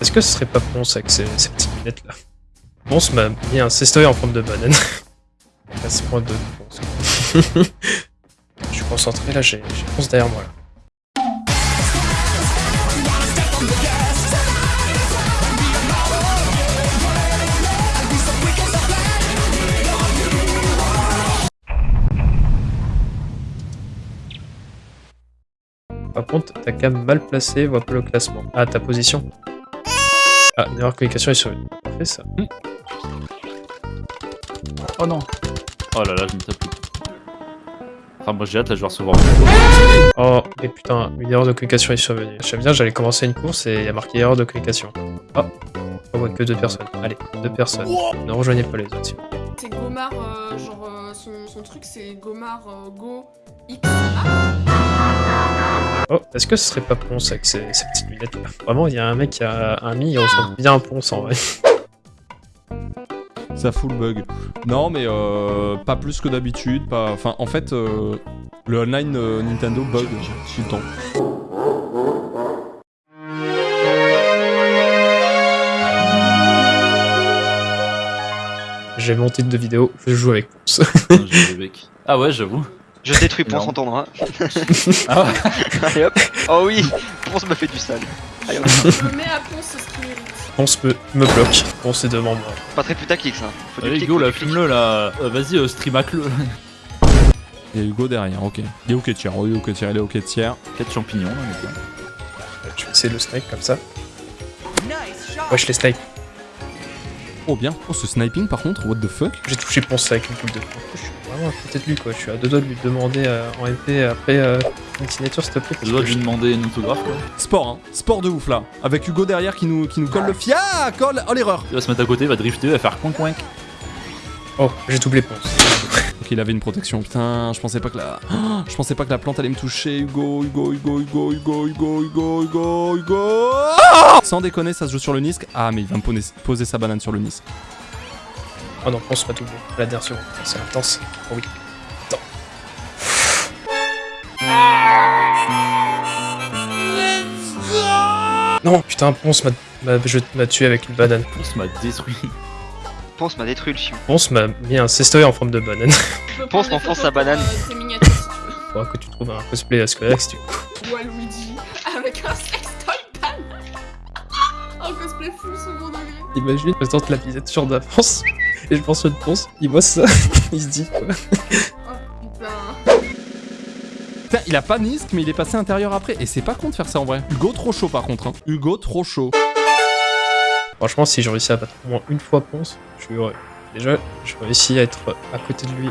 Est-ce que ce serait pas Ponce avec ces, ces petites lunettes là Ponce m'a mis un cestoy en forme de banane. 4.2 de Ponce. Je suis concentré là, j'ai j'ai Ponce derrière moi là. Par contre, ta cam mal placée voit pas le classement. Ah, ta position. Ah, une erreur de communication est survenue. Parfait ça. Oh non. Oh là là, je me tape plus. Enfin, moi j'ai hâte, là je vais recevoir. Oh, et putain, une erreur de communication est survenue. J'aime bien, j'allais commencer une course et il y a marqué erreur de communication. Oh, on voit que deux personnes. Allez, deux personnes. Ne rejoignez pas les autres. s'il vous plaît. C'est Gomard, euh, genre euh, son, son truc c'est Gomard euh, Go X. Oh, est-ce que ce serait pas Ponce avec ces, ces petites lunettes là Vraiment, il y a un mec qui a un mi, il ressemble bien à Ponce en vrai. Ça fout le bug. Non, mais euh, pas plus que d'habitude. Pas... Enfin, en fait, euh, le online euh, Nintendo bug tout le temps. J'ai mon titre de vidéo, je joue avec Ponce. Bec. Ah ouais, j'avoue. Je détruis pour s'entendre. Hein. Ah ouais. Allez hop. Oh oui, Ponce me fait du sale. Allez, hop. Je me mets à Ponce ce qu'il mérite. Ponce me, me bloque. Ponce est devant moi. Pas très putaclic ça. Faut Allez, clic, go, faut là, fume-le là. Euh, Vas-y, euh, streamac-le. Il y a Hugo derrière, ok. Il est ok tiers, il est ok tiers, il est ok tiers. 4 champignons, là, les gars. Vais essayer le snipe comme ça? Wesh les snipe. Oh bien. Oh, ce sniping par contre, what the fuck? J'ai touché Ponce avec une boule de vraiment à côté de lui quoi. Je suis à deux doigts de lui demander euh, en MP après euh, une signature s'il te plaît. Parce dois que lui demander une autographe, quoi. Sport, hein. Sport de ouf là. Avec Hugo derrière qui nous, qui nous colle le fia colle Oh l'erreur Il va se mettre à côté, il va drifter, il va faire coin coin. Oh, j'ai doublé Ponce. Ok, il avait une protection. Putain, je pensais pas que la. Oh, je pensais pas que la plante allait me toucher. Hugo, Hugo, Hugo, Hugo, Hugo, Hugo, Hugo, Hugo, Hugo. Ah Sans déconner, ça se joue sur le Nisk. Ah, mais il va me poser, poser sa banane sur le Nisk. Oh non, Ponce m'a doublé. La dernière seconde. C'est intense. Oh oui. Attends. Non, putain, Ponce m'a tué avec une banane. Ponce m'a détruit. Ponce m'a détruit le chien. Ponce m'a mis un cestoy en forme de banane. Ponce m'enfonce sa banane. euh, si tu Faudra que tu trouves un cosplay à Squarex, tu veux. Waluigi avec un sextoy banane. Un cosplay full second degré. Imagine, je tente la visette sur d'avance. Et je pense que Ponce, il voit ça. il se dit quoi Oh putain. Putain, il a pas Nisk, mais il est passé intérieur après. Et c'est pas con de faire ça en vrai. Hugo trop chaud par contre. Hein. Hugo trop chaud. Franchement, si je réussis à battre au moins une fois Ponce, je suis heureux. Déjà, je réussis à être à côté de lui.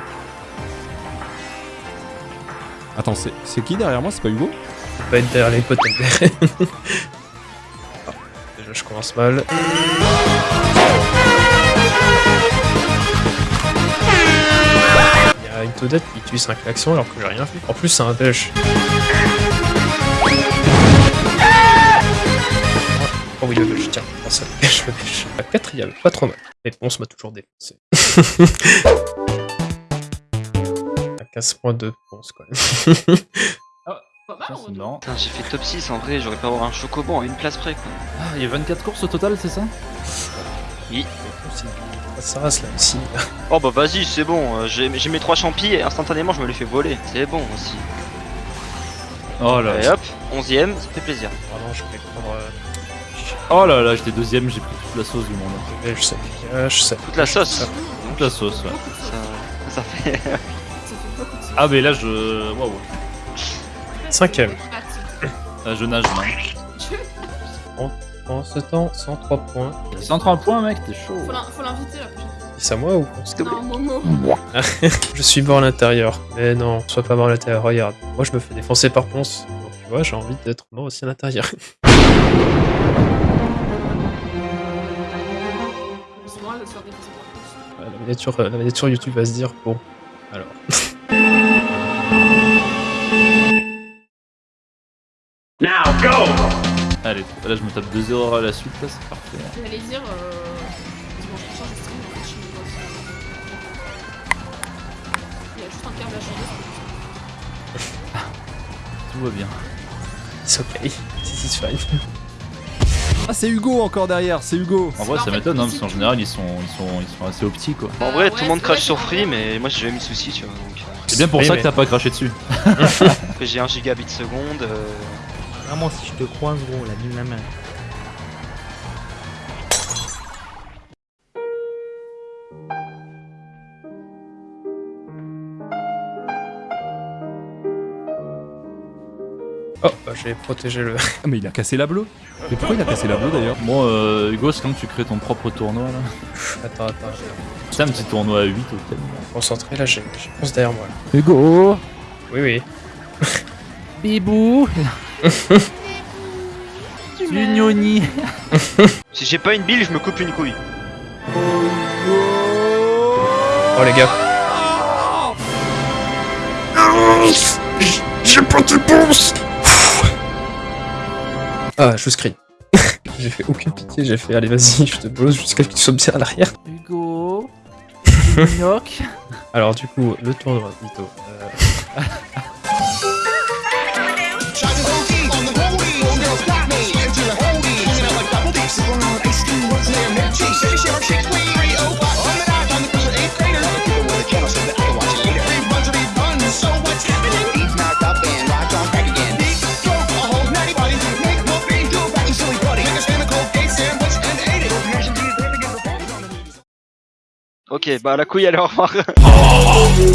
Attends, c'est c'est qui derrière moi? C'est pas Hugo? Je peux pas être derrière les potes derrière. Ah, Déjà, je commence mal. Toadette qui utilise un klaxon alors que j'ai rien fait. En plus, c'est un belge. Oh oui, le belge, tiens, prends ça, le belge, le belge. La quatrième, pas trop mal. Mais Ponce m'a toujours défoncé. À 15.2 Ponce, quoi. Pas mal en C'est retour. marrant. Putain, j'ai fait top 6 en vrai, j'aurais pu avoir un chocobo à une place près quoi. Ah, il y a 24 courses au total, c'est ça? Ça reste là aussi. Oh bah vas-y, c'est bon, euh, j'ai mes trois champis et instantanément je me les fais voler. C'est bon aussi. Oh là Et là. hop, 11ème, ça fait plaisir. Vraiment, je vais prendre. Euh, Oh là là, j'étais deuxième, j'ai pris toute la sauce du monde. belge, ça dégage, ça. Toute la sauce. Toute la sauce, ouais. Ça, ça fait. Ah, mais là, je. Waouh. Cinquième. Ah, je nage, man. En ce temps, 103 points. 130 points, mec, t'es chaud. Faut l'in- Faut l'inviter la prochaine fois. C'est à moi ou Non, Momo. Je suis mort à l'intérieur. Mais non, sois pas mort à l'intérieur, regarde. Moi, je me fais défoncer par Ponce. Donc, tu vois, j'ai envie d'être mort aussi à l'intérieur. La, miniature, euh, la miniature YouTube va se dire bon, alors. Allez, là, je me tape deux erreurs à la suite, là, c'est parfait. J'allais dire. Euh... Stream en fait. Il y a juste un câble à changer. Tout va bien. It's okay. This is fine. Ah, c'est Hugo encore derrière, c'est Hugo. En vrai, ça m'étonne, hein, parce qu'en général, ils sont, ils, sont, ils sont assez petit quoi. En vrai, Euh, tout le monde crache sur Free, mais moi j'ai jamais mis de soucis, tu vois. Donc, euh, C'est bien pour Oui, ça mais- que t'as pas craché dessus. après, j'ai 1 gigabit seconde. Vraiment, si je te croise, gros, la vie de ma mère. Oh, bah, j'ai protégé le. Ah, mais il a cassé la bleue. Mais pourquoi il a cassé la bleue d'ailleurs Bon, euh, Hugo, c'est comme tu crées ton propre tournoi là. Attends, attends, C'est un petit tournoi à 8 au thème. concentré là, j'ai j'ai pense derrière moi. Là. Hugo Oui, oui. Bibou Unioni Si j'ai pas une bille, je me coupe une couille. Oh les gars. J'ai pas de bourse Ah, je screen. j'ai fait aucune pitié, j'ai fait allez vas-y, je te bosse jusqu'à ce que tu sois bien à l'arrière. Hugo. Alors du coup, le tournoi, Vito. Euh, Ok, bah la couille, allez, au revoir.